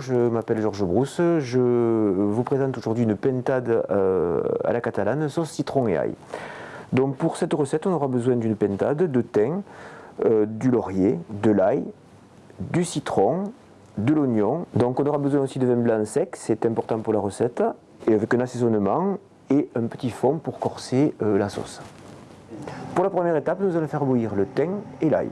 Je m'appelle Georges Brousse, je vous présente aujourd'hui une pentade euh, à la catalane sauce citron et ail. Donc pour cette recette, on aura besoin d'une pentade, de thym, euh, du laurier, de l'ail, du citron, de l'oignon. Donc on aura besoin aussi de vin blanc sec, c'est important pour la recette, et avec un assaisonnement et un petit fond pour corser euh, la sauce. Pour la première étape, nous allons faire bouillir le thym et l'ail.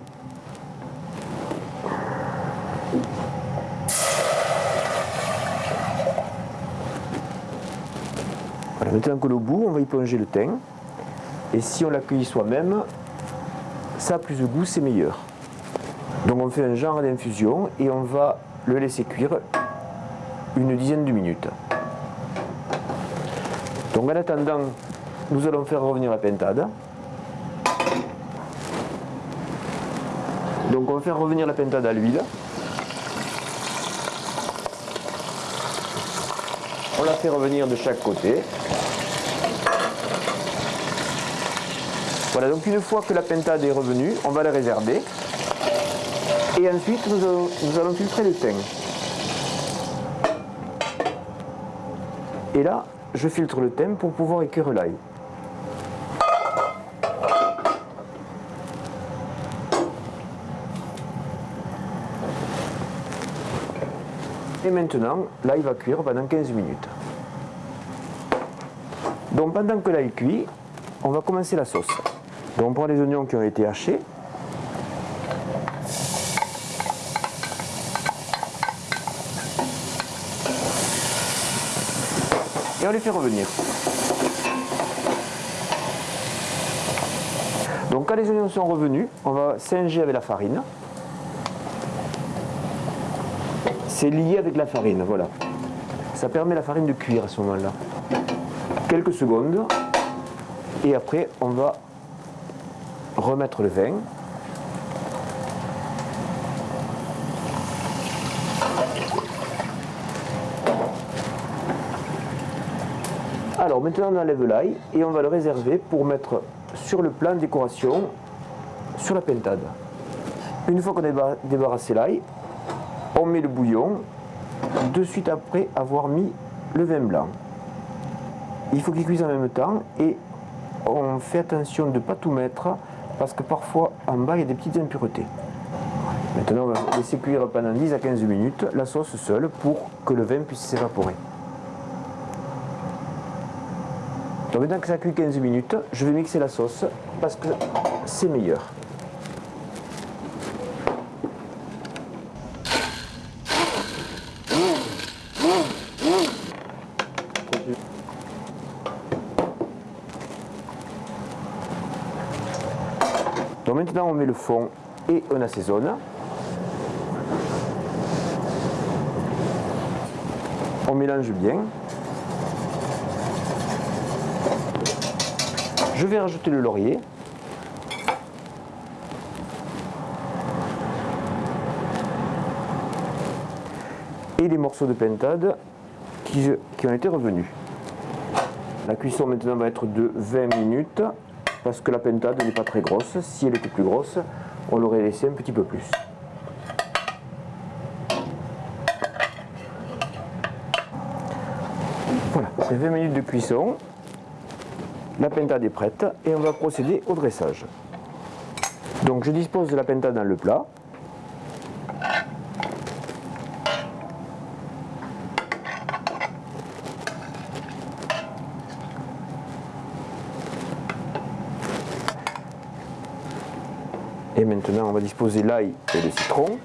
Maintenant que le bout, on va y plonger le thym. Et si on l'accueille soi-même, ça plus de goût, c'est meilleur. Donc on fait un genre d'infusion et on va le laisser cuire une dizaine de minutes. Donc en attendant, nous allons faire revenir la pentade. Donc on va faire revenir la pentade à l'huile. On la fait revenir de chaque côté. Voilà, donc une fois que la pentade est revenue, on va la réserver. Et ensuite, nous allons, filtrer le thym. Et là, je filtre le thym pour pouvoir écrire l'ail. Et maintenant, l'ail va cuire pendant 15 minutes. Donc pendant que l'ail cuit, on va commencer la sauce. Donc on prend les oignons qui ont été hachés. Et on les fait revenir. Donc quand les oignons sont revenus, on va singer avec la farine. C'est lié avec la farine, voilà. Ça permet la farine de cuire à ce moment-là. Quelques secondes. Et après, on va remettre le vin. Alors maintenant on enlève l'ail et on va le réserver pour mettre sur le plan de décoration sur la pentade. Une fois qu'on a débarrassé l'ail, on met le bouillon de suite après avoir mis le vin blanc. Il faut qu'il cuise en même temps et on fait attention de ne pas tout mettre parce que parfois en bas il y a des petites impuretés. Maintenant on va laisser cuire pendant 10 à 15 minutes la sauce seule pour que le vin puisse s'évaporer. Donc maintenant que ça cuit 15 minutes, je vais mixer la sauce parce que c'est meilleur. Donc maintenant on met le fond et on assaisonne. On mélange bien. Je vais rajouter le laurier. Et les morceaux de pentade qui, qui ont été revenus. La cuisson maintenant va être de 20 minutes parce que la pentade n'est pas très grosse. Si elle était plus grosse, on l'aurait laissé un petit peu plus. Voilà, c'est 20 minutes de cuisson. La pentade est prête et on va procéder au dressage. Donc je dispose de la pentade dans le plat. Et maintenant, on va disposer l'ail et le citron.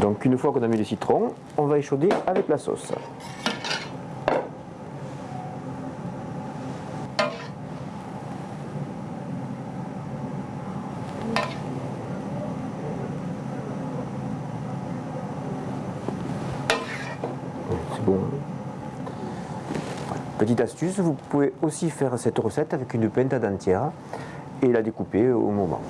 Donc une fois qu'on a mis le citron, on va échauder avec la sauce. Petite astuce, vous pouvez aussi faire cette recette avec une pentade entière et la découper au moment.